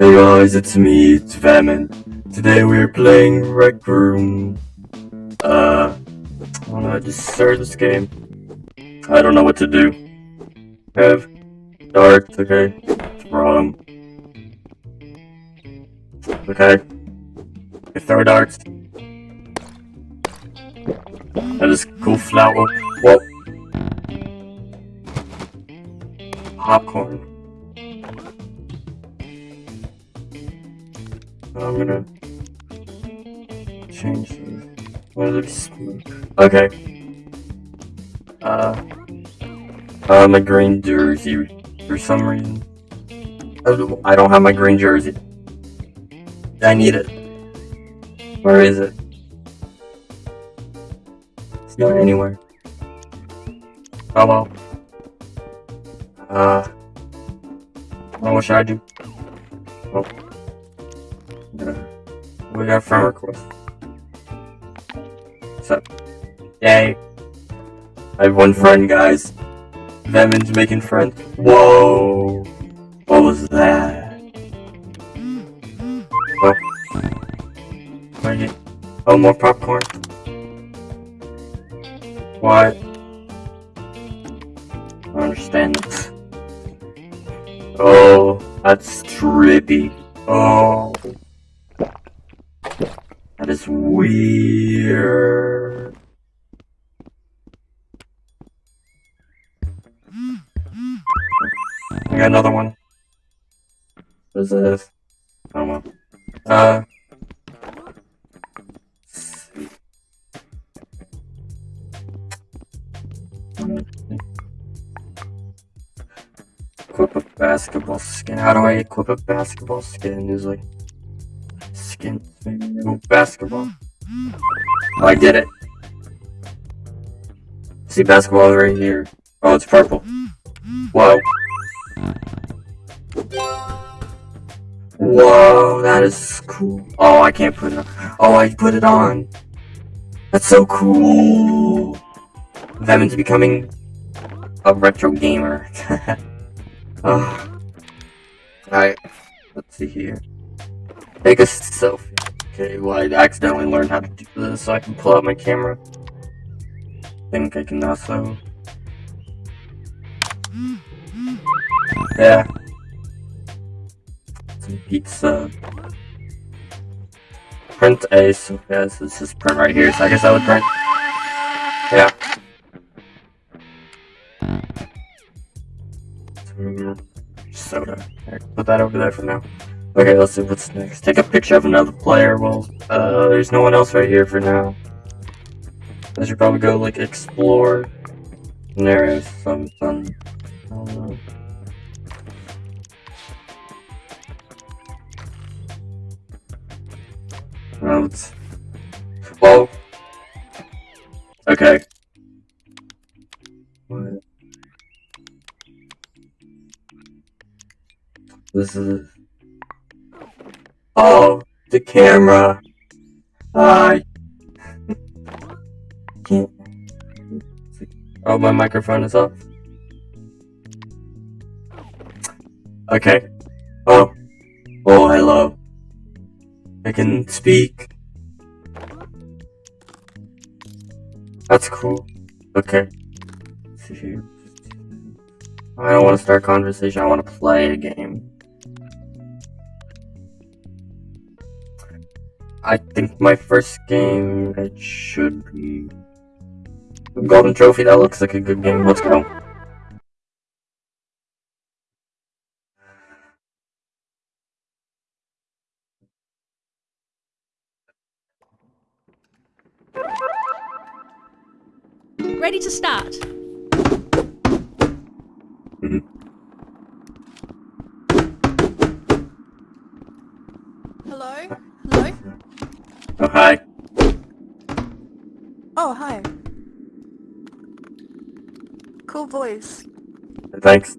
Hey guys, it's me, it's Famine. Today we're playing Rec Room. Uh, I I just started this game. I don't know what to do. Have darts, okay. Wrong. Okay. I throw darts. That is cool flower. Whoa. Popcorn. I'm gonna change this. What smooth? Okay. Uh, uh, my green jersey for some reason. I don't have my green jersey. I need it. Where is it? It's not anywhere. Oh well. Uh, what should I do? Oh. We got a friend request. So, yay. I have one friend, guys. Vemon's making friends. Whoa! What was that? Oh. Wait. Oh, more popcorn. What? I don't understand this. Oh, that's trippy. Oh. I got another one. What is this? I don't know. Uh. Equip a basketball skin. How do I equip a basketball skin? Like skin. Ooh, basketball. Oh, I did it. See basketball right here. Oh, it's purple. Whoa. Whoa, that is cool. Oh, I can't put it on. Oh, I put it on. That's so cool. Vemon's becoming a retro gamer. oh. Alright, let's see here. Take a selfie. Okay, well, I accidentally learned how to do this, so I can pull out my camera. think I can also... Yeah. Some pizza. Print A, so yeah, this is just print right here, so I guess I would print. Yeah. Soda. Right, put that over there for now. Okay, let's see what's next. Take a picture of another player. Well, uh, there's no one else right here for now. I should probably go, like, explore. There is some fun. I don't know. Okay. What? This is... Oh, the camera. I can't. Oh, my microphone is off. Okay. Oh. Oh, hello. I can speak. That's cool. Okay. I don't want to start a conversation. I want to play a game. I think my first game it should be Golden Trophy. That looks like a good game. Let's go. Ready to start. Voice. Thanks.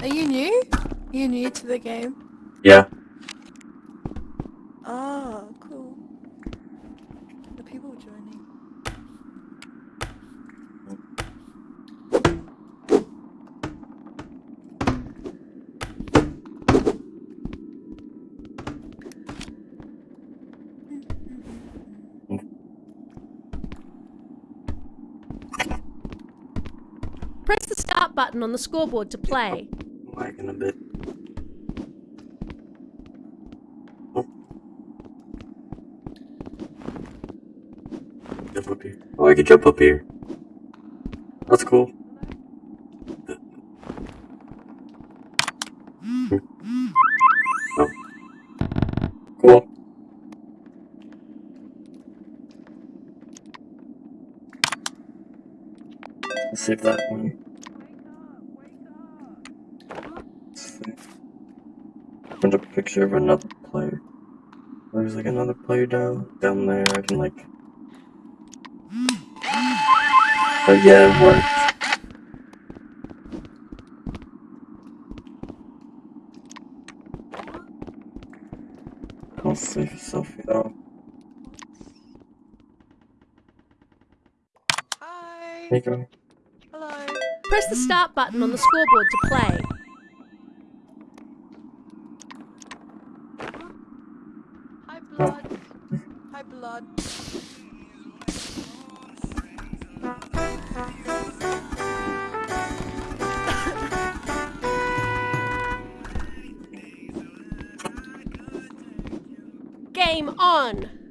Are you new? Are you new to the game? Yeah. Oh, cool. The people joining. Button on the scoreboard to play. A bit. Jump up here. Oh, I can jump up here. That's cool. Of another player. There's like another player down down there. I can like. Oh yeah, it worked. I'll save a selfie. Oh, Hi. there you go. Hello. Press the start button on the scoreboard to play. Blood. Hi, blood. Game on!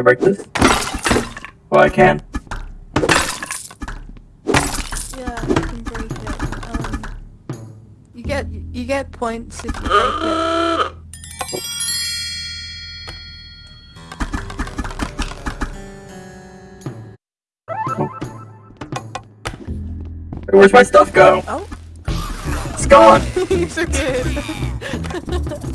I break this? Oh, I can. Yeah, you can break it. Um, you get you get points if you break it. Hey, Where's my stuff go? Oh, It's gone. you took it.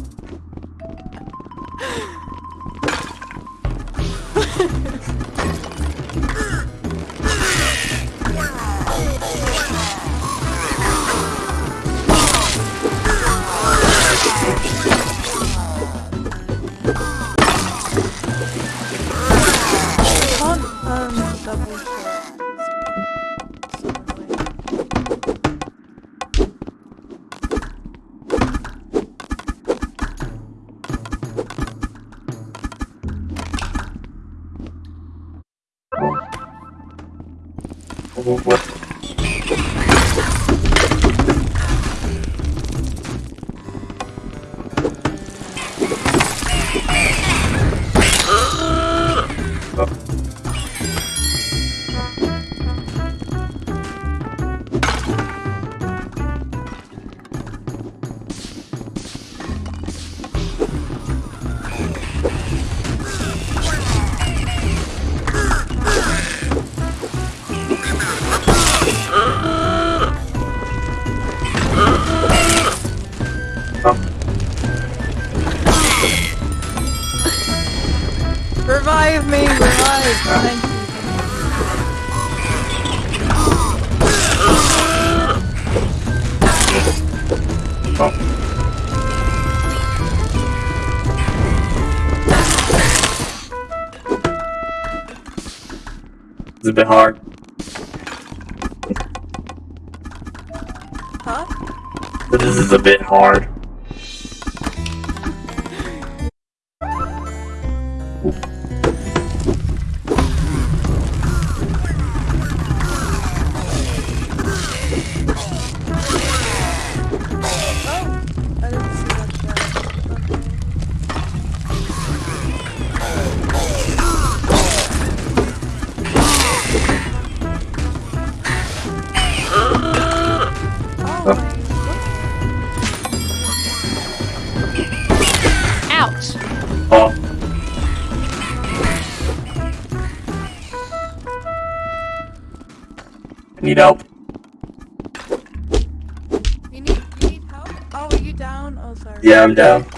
It's a bit hard. Huh? This is a bit hard. Down.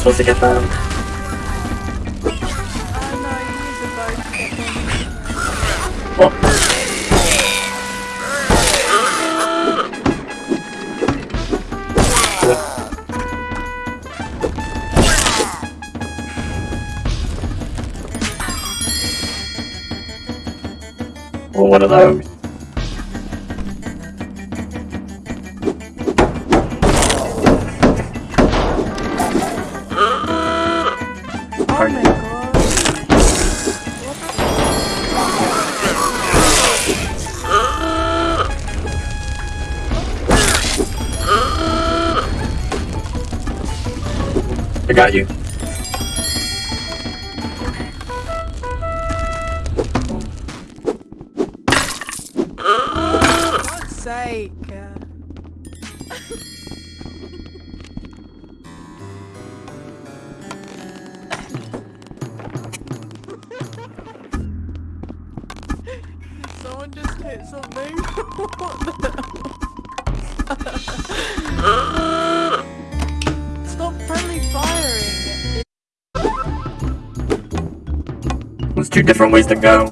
Supposed to get them? Got you. For God's sake. Uh, different ways to go.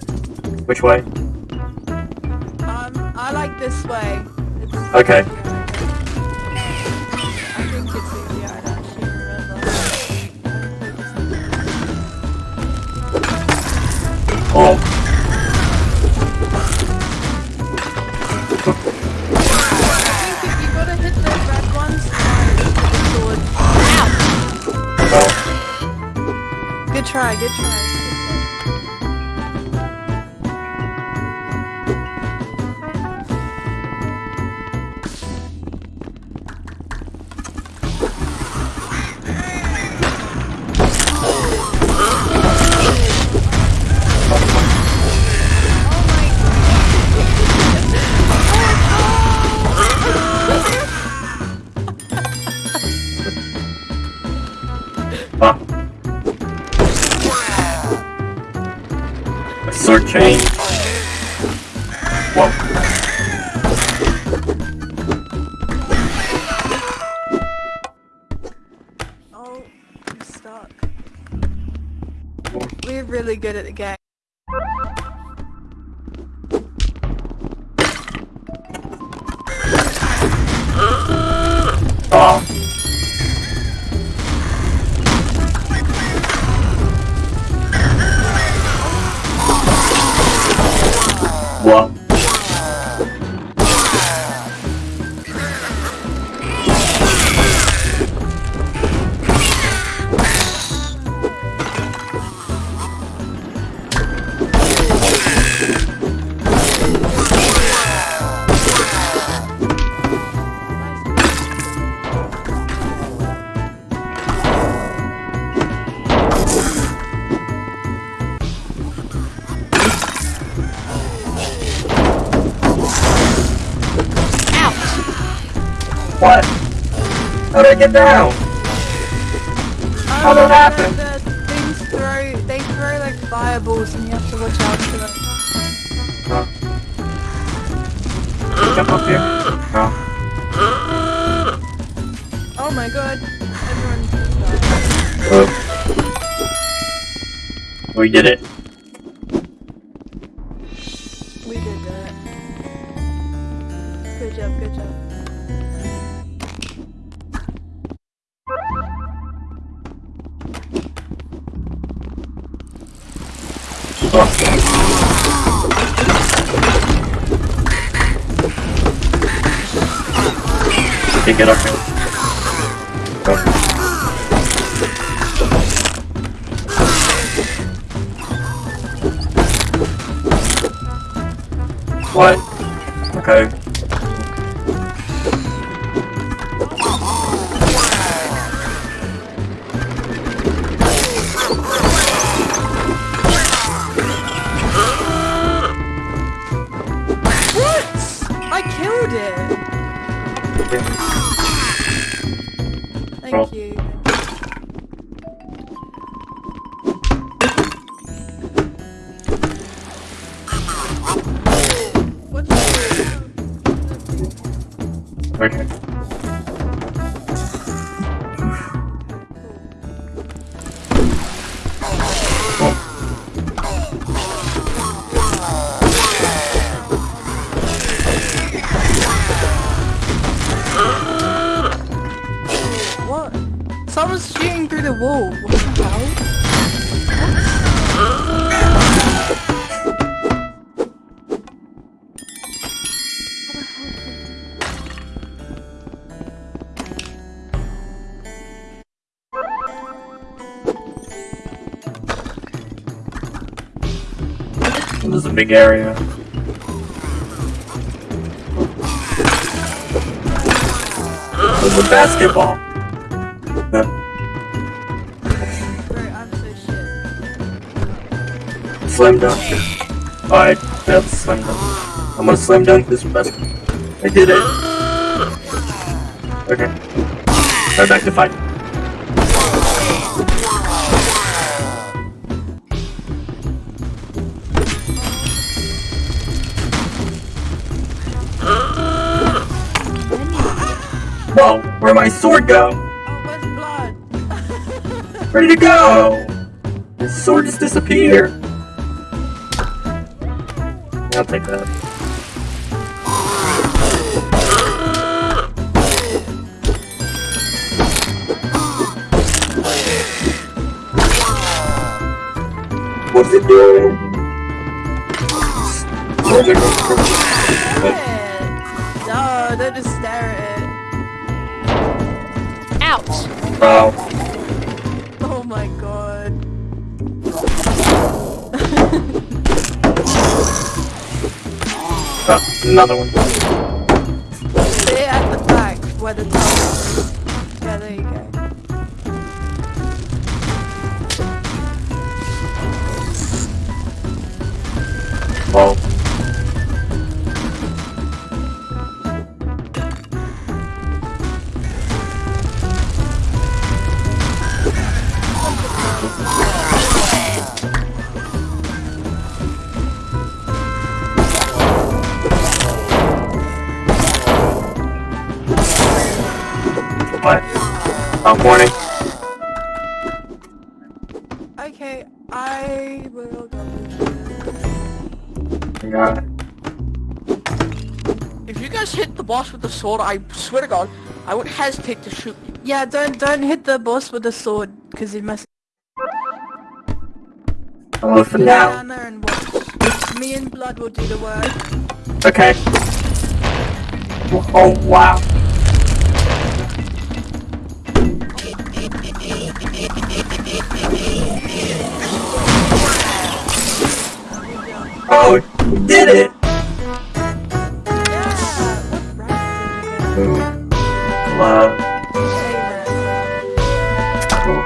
Which way? Um, I like this way. It's Okay. Change. What? How did I get down? How did that happen? The things throw, they throw like fireballs and you have to watch out for them. Huh? Jump up here. No. Oh my god, everyone. Oh. We did it. Get up here. What? Thank you. Big area. There's a basketball. Slam dunk. Alright, that's slam dunk. I'm gonna slam dunk this basketball. I did it. Okay. Right back to fight. Whoa, where'd my sword go? Oh, blood? Ready to go! The sword just disappeared. I'll take that. What's it doing? Oh my. No, don't just stare at it. Out. Wow. Oh my god. Uh, another one. Stay at the back where the Morning. Okay, I will go. Got it. If you guys hit the boss with the sword, I swear to God, I would hesitate to shoot you. Yeah, don't don't hit the boss with the sword because he must Hello for stay now. and watch. Me and Blood will do the work. Okay. Oh, wow. Oh, did it! Yeah, what rank did you Ooh. Love. Cool.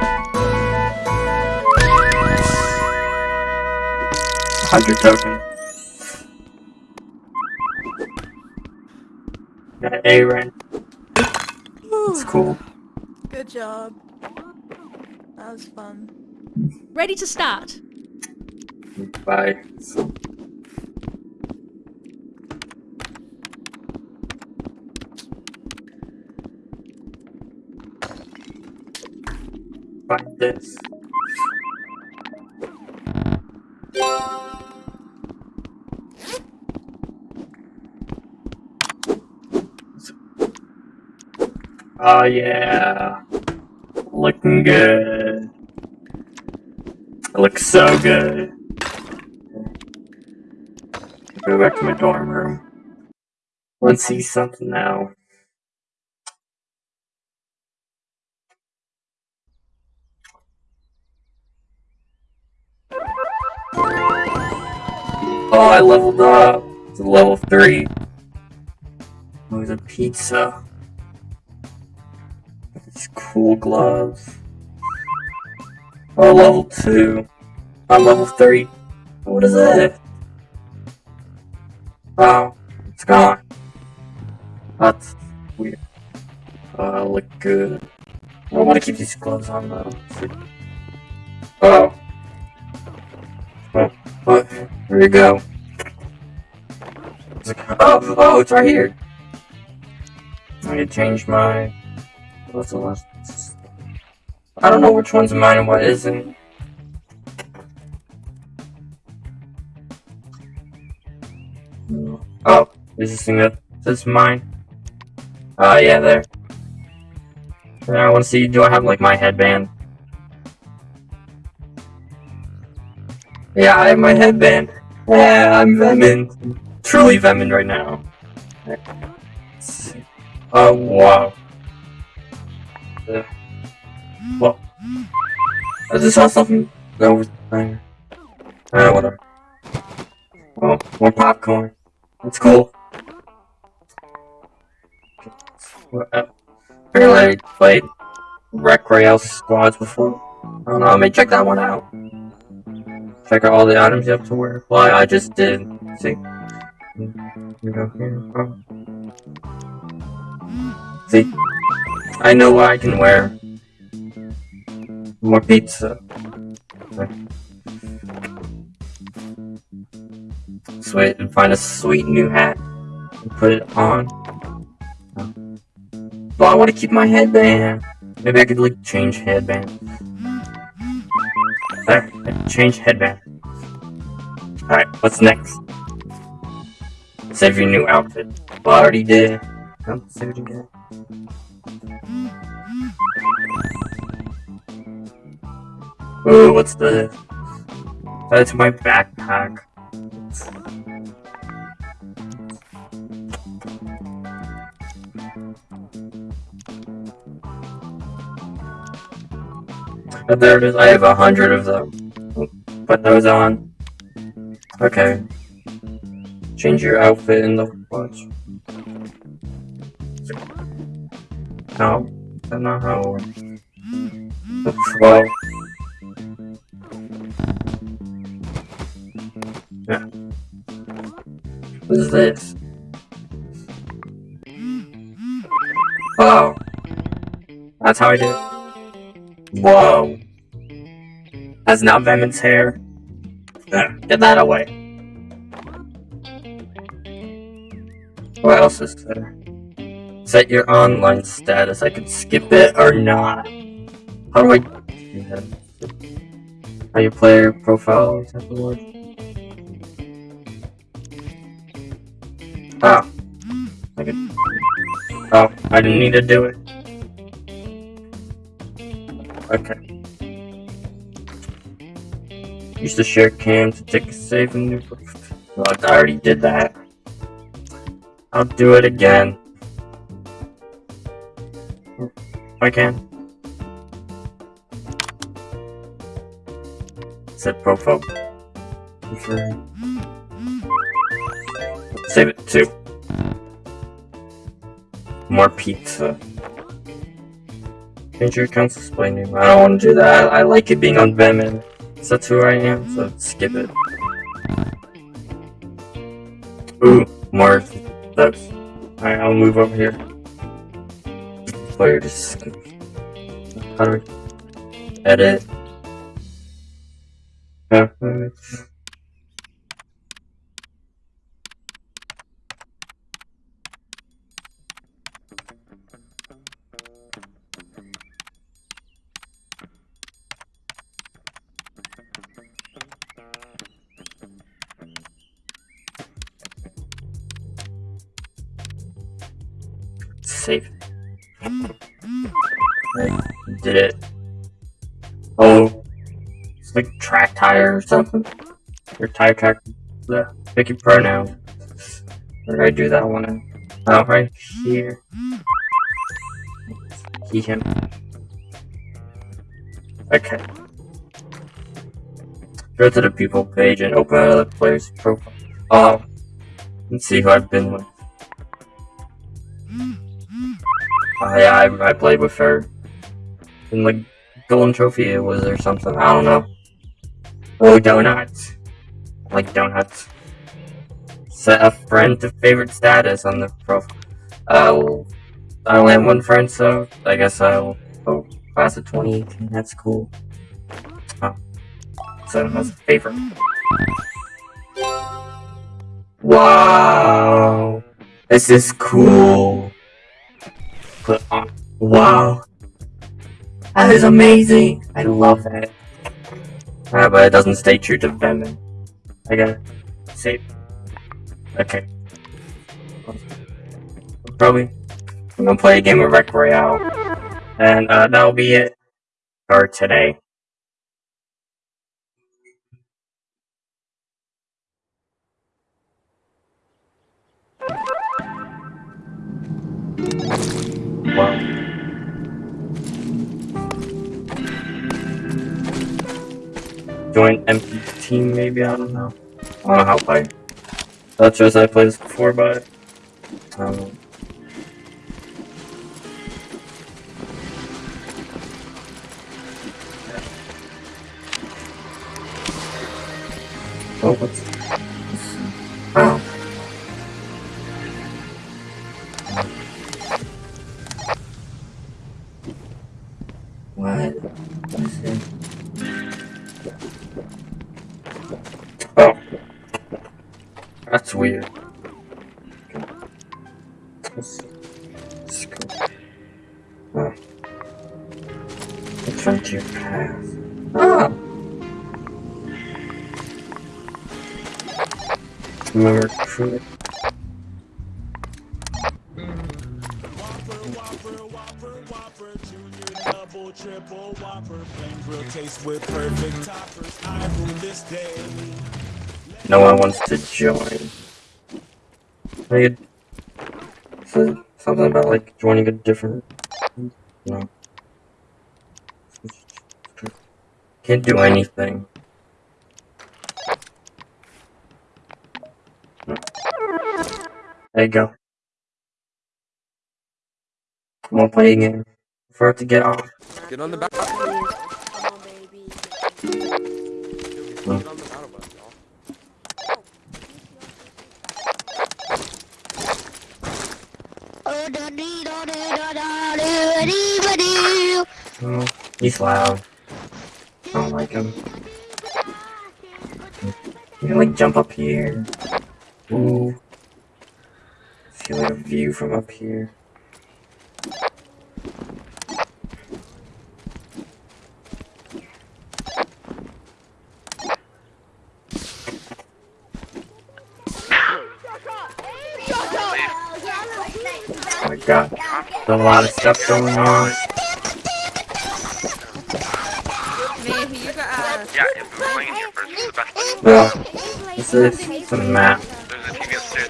100 token. Got an A rank. It's cool. Good job. That was fun. Ready to start. Bye. This. Oh yeah. Looking good. It looks so good. Go back to my dorm room. Let's see something now. Oh, I leveled up to level 3. There's a pizza. It's cool gloves. Oh, level 2. I'm level 3. What is it? Oh, it's gone. That's weird. Uh, look good. I want to keep these gloves on though. Oh, here we go. Oh, oh, oh, it's right here. I need to change my. What's the last? I don't know which one's mine and what isn't. Oh, this thing that says mine. Oh, yeah, there. Yeah, I want to see, do I have, like, my headband? Yeah, I have my headband. Yeah, I'm Vemin. Truly Vemin right now. Oh, wow. Uh, well, I just saw something over there. Uh, whatever. Oh, more popcorn. That's cool. Uh, Apparently, I played Rec Royale Squads before. I don't know, I may check that one out. Out all the items you have to wear. Well, I just did. See? See? I know what I can wear. More pizza. Sweet, and find a sweet new hat. And put it on. But I want to keep my headband. Maybe I could like change headband. Change headband. Alright, what's next? Save your new outfit. Well, I already did. Oh, save it again. Ooh, what's this? Uh, That's my backpack. Oh, there it is. I have a hundred of them. Put those on. Okay. Change your outfit in the watch. No, that's not how it works. Well. Yeah. What is this? Oh. That's how I do it. Whoa. That's not Venom's hair. Get that away. What else is there? Set your online status. I can skip it or not. How do I do that? How your player profile that the word? Oh. I could... Oh, I didn't need to do it. Okay. Use the share cam to take a save and new. Well, I already did that. I'll do it again. I can. Set profile. Save it too. More pizza. Change your account's display. I don't want to do that. I like it being on Vemin. That's who I am, so skip it. Ooh, more those. Alright, I'll move over here. Player just skip. How do we edit? I did it. Oh, it's like track tire or something. Or tire track. Yeah, pick your pronoun. Where did I do that one? Oh, right here. He, him. Okay. Go to the people page and open another player's profile. Oh, and see who I've been with. Yeah, I, I played with her. In like golden trophy it was or something. I don't know. Oh, donuts. Like donuts. Set a friend to favorite status on the profile. Uh, I only have one friend, so I guess I'll oh, class of 2018. That's cool. Oh. So that's a favorite. Wow. This is cool. Wow. That is amazing. I love that. Ah, but it doesn't stay true to Venom. I gotta save. Okay. Probably I'm gonna play a game of Rec Royale. And uh, that'll be it for today. Join empty team maybe, I don't know. I don't know how to play. That's just I played this before, but um, Oh, what's Oh. What? What's it? Oh. That's weird. Let's. Let's go. Oh. Path. Ah! Remember truly. Whopper, No one wants to join. Like, says something about like joining a different. No. Can't do anything. There you go. I'm gonna play a game for it to get off. Get on the battle. Get on hmm the battle bus, y'all. Oh, he's loud. I don't like him. You can like jump up here. Ooh. See like a view from up here. Oh my god. There's a lot of stuff going on. Maybe you got uh, Yeah, if we were playing here first, this the best place. Well, this is the map. There's a TV upstairs.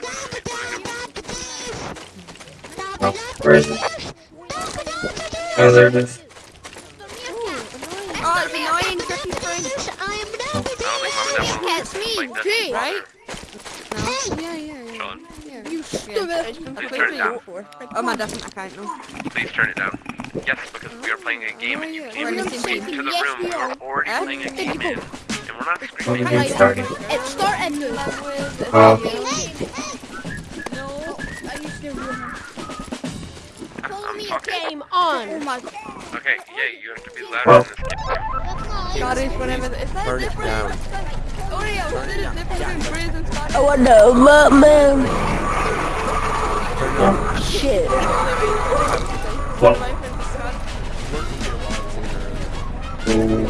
Oh, where is it? Oh, there it is. Oh, it's annoying tricky friend. I don't think mom and dad want to It's me, like this. Jay, Right? right? No. Yeah, yeah, yeah. Sean, yeah. You stupid. Please turn it down. Oh, my different account now. please turn it down. Yes, because we are playing a game and you came into the say room. We are already playing a game in, and we're not Oh, the screaming. game's starting. It's starting now. Oh, No, I used to I'm talking. game on. Oh my Okay, yeah, you have to be louder Well. this game. god, it's whatever. Is that Turn it different? down. Oreo, oh, is it different between Breeze and Scotty? Oh, I know, but man, yeah. shit. Well, My friend Scott. ooh.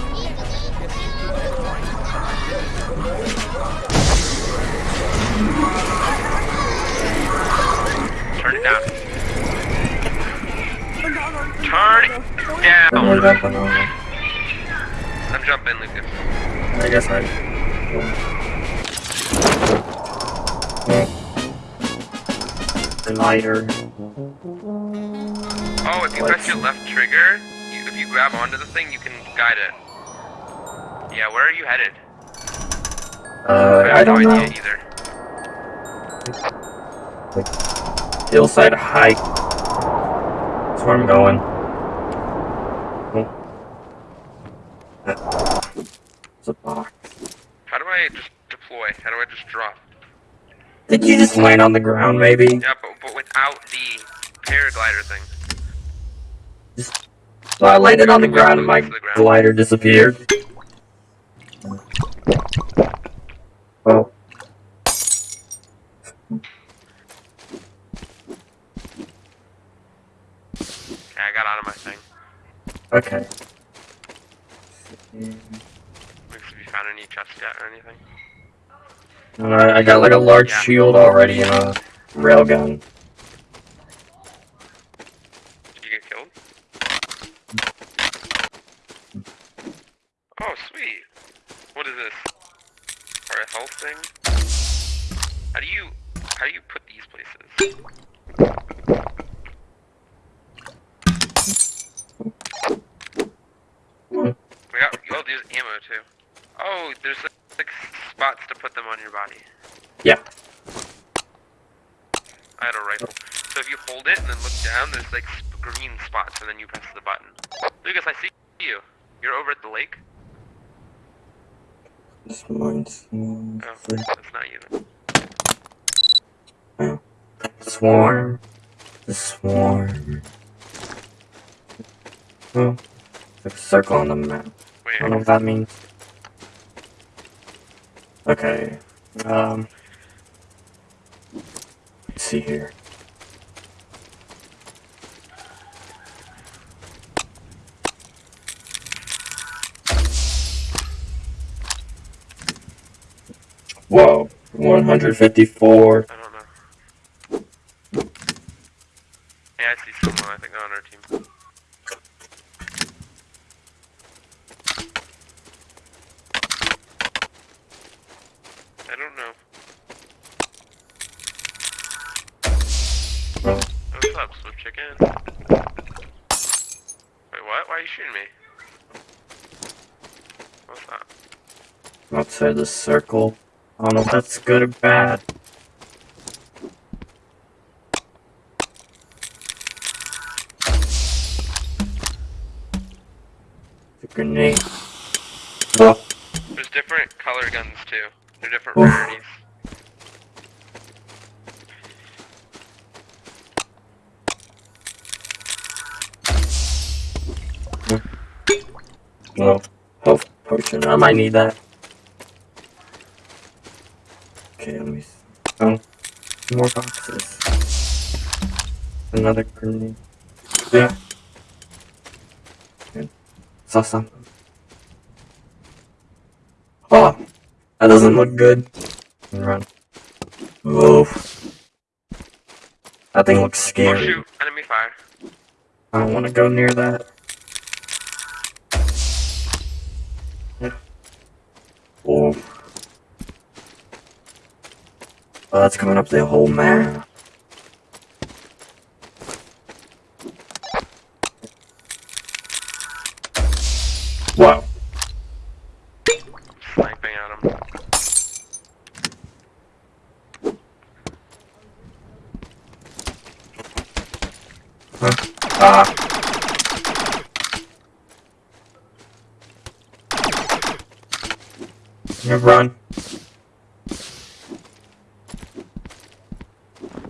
Turn it down. Turn it down. I'm jumping, Lucas. I guess I. Yeah. Lighter. Oh, if you press your left trigger, you, if you grab onto the thing, you can guide it. Yeah, where are you headed? Uh, I have don't no know. either. Hillside hike. That's where I'm going. Oh. It's a box. How do I just deploy? How do I just drop? Did you just land on the ground, maybe? Yeah, but, but without the paraglider thing. So I landed on the ground and my glider disappeared. Oh. Okay, I got out of my thing. Okay. Have you found any chests yet or anything? Alright, I got like a large shield already and a railgun. What is this? Or a health thing? How do you how do you put these places? We got oh there's ammo too. Oh, there's like spots to put them on your body. Yeah. I had a rifle. So if you hold it and then look down, there's like sp- green spots, and then you press the button. Lucas, I see you. You're over at the lake. This mine's Oh, that's not you. Then. swarm. The swarm. Oh, there's a circle on the map. I don't know what that means. Okay. Um. Let's see here. Whoa, 154. I don't know. Yeah, I see someone. I think on our team. I don't know. Oh, What's up, Swift Chicken? Wait, what? Why are you shooting me? What's that? outside the circle. I don't know if that's good or bad. The grenade. Oh, There's different color guns too. They're different oh. Oof. rarities. well, health oh. oh, potion. I might need that. Okay, let me. Oh, more boxes. Another grenade. Yeah. Okay. Saw something. Oh, that doesn't look good. Run. Oh. That thing looks Oh scary. shoot! Enemy fire. I don't want to go near that. Oh. Oh, that's coming up the whole map. Wow. Sniping at him. Ah. Run.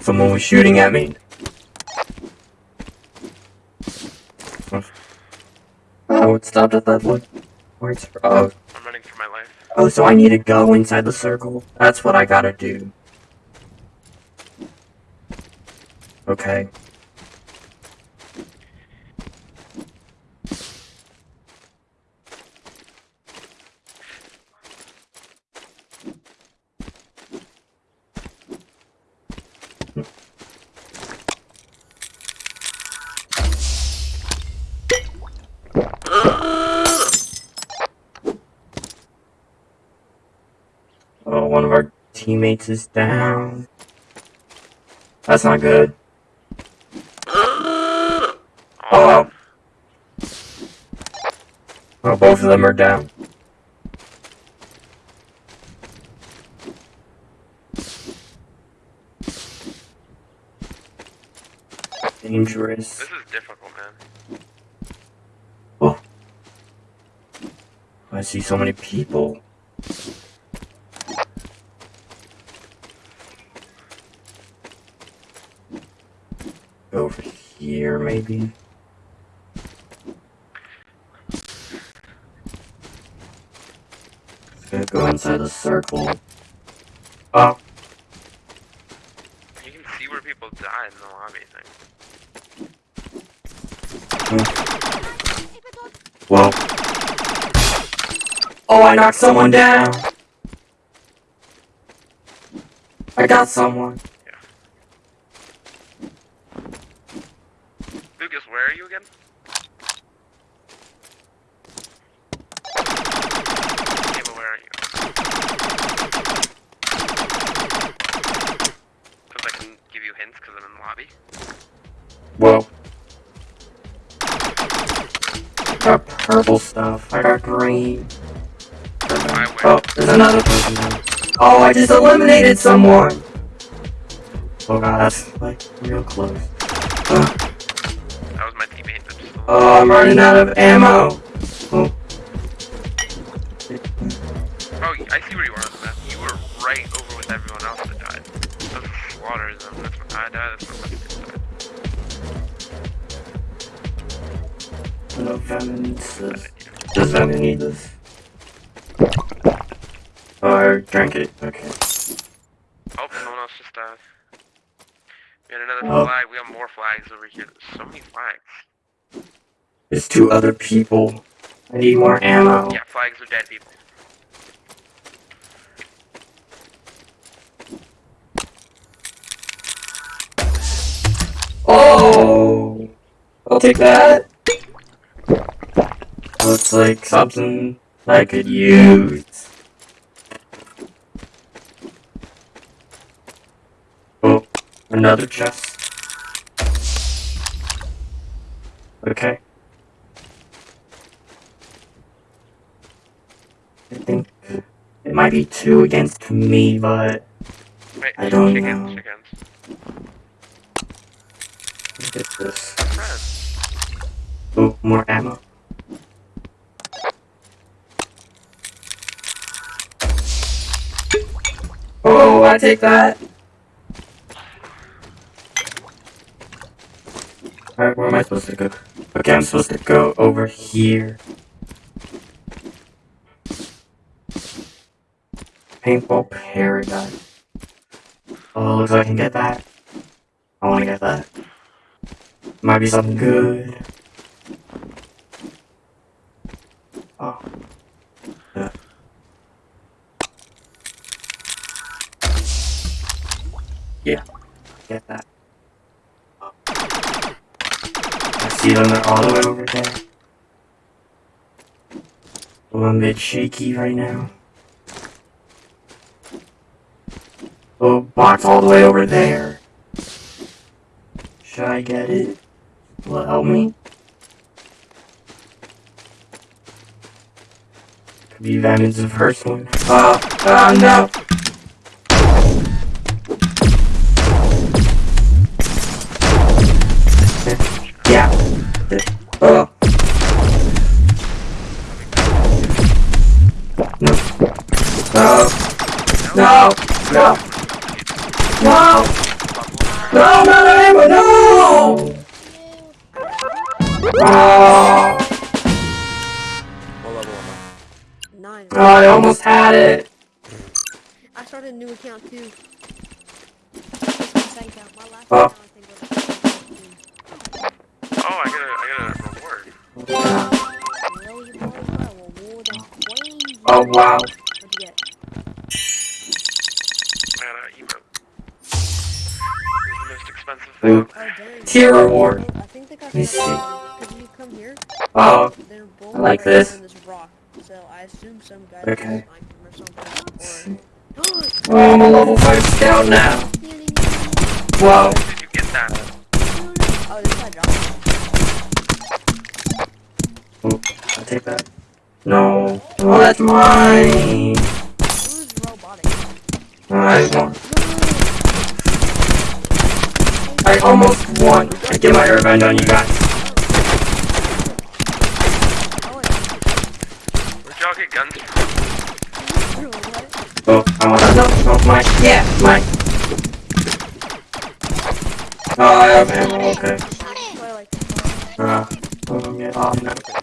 Someone was shooting at me. Oh, it stopped at that look. Where's oh I'm running for my life. oh so I need to go inside the circle. That's what I gotta do. Okay. Oh, one of our teammates is down. That's not good. Oh, Oh. Both of them are down. Dangerous. this is difficult, man. Oh. I see so many people. Over here, maybe. Gonna go inside the circle. Oh, You can see where people die in the lobby thing. well. Oh, I knocked someone down. I got someone. Another Oh, I just eliminated someone. Oh god, that's like real close. Uh, That was my teammate oh, I'm running out of ammo. Another Oh. flag. We have more flags over here. There's so many flags. There's two other people. I need more ammo. Yeah, flags are dead people. Oh! I'll take that. Looks like something I could use. Oh, another chest. Okay. I think it might be two against me, but Wait, I don't chickens, know. chickens. look at this. Friends. Oh, more ammo. Oh, I take that. Alright, where am I supposed to go? Okay, I'm supposed to go over here. Paintball paradise. Oh, looks like I can get that. I wanna get that. Might be something good. Oh. Yeah. Yeah. Get that. I see them all the way over there. I'm a bit shaky right now. Oh, box all the way over there. Should I get it? Will it help me? Could be Venom's the first one. Oh, oh no! No. No. No. No, not ammo, no! Oh, What level am I? Nine. oh, I almost had it. I started a new account too. This is my second account. My last Oh. account I think was. Oh, I got a, I got a reward. Really, boy, bro, a reward of crazy. Oh, wow. Most expensive Ooh. thing. Oh, dang. Tier reward. I think they got Let me see. Could you come here? Oh, I like this. on this rock. So I assume some guy Okay. just sniped them or something. oh, I'm a level 5 scout now. Or... Whoa. Did you get that? oh, this my job. Oh, I'll take that. No. Oh, that's mine. Who's robotic? I won. I almost won. I get my revenge on you guys. Oh, Where'd y'all get guns? Oh, I want to know. Oh, mine. Yeah, mine. Oh, I have ammo. Okay. Uh, oh, yeah. Oh, no.